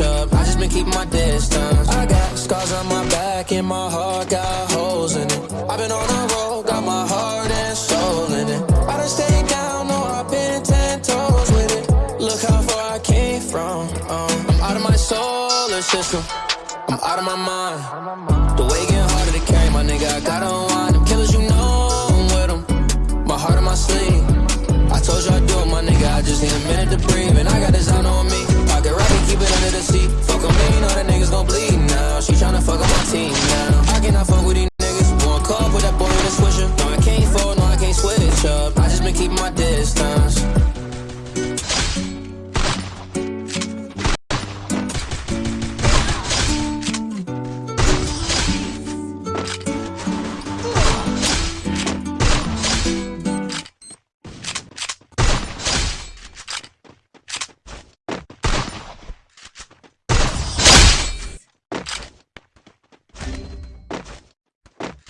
up. I just been keeping my distance. I got scars on my back and my heart got holes in it. I've been on the road, got my heart and soul in it. I done stayed down, no, I've been ten toes with it. Look how far I came from. Um, I'm out of my solar system. I'm out of my mind. The way getting harder to carry, my nigga. I gotta unwind. Them killers, you know I'm with them. My heart on my sleeve. I told you I'd do it, my nigga. I just need a minute to breathe. Gon' bleed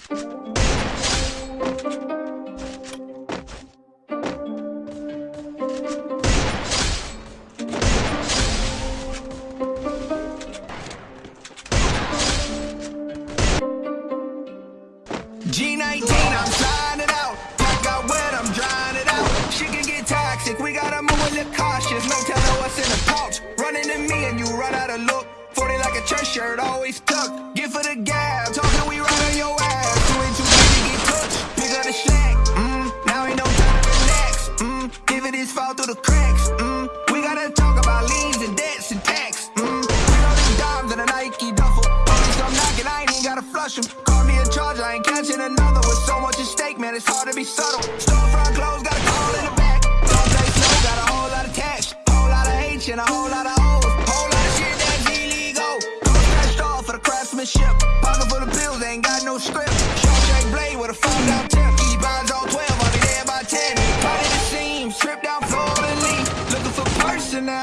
G19, I'm it out. Pack got wet, I'm drying it out. She can get toxic, we gotta move a little cautious. No telling what's in the pouch. Running to me and you run out of look. 40 like a church shirt, always tucked. Get for the gab, cracks, mm. We gotta talk about liens and debts and tax, mm. Bring all them dimes and a Nike duffel. Police come knocking, I ain't even gotta flush them. Call me a charge, I ain't catching another. With so much at stake, man, it's hard to be subtle. Storefront clothes, got a call in the back. Don't play slow, got a whole lot of cash. Whole lot of H and a whole lot of O's. Whole lot of shit that's illegal. Don't off for the craftsmanship. now.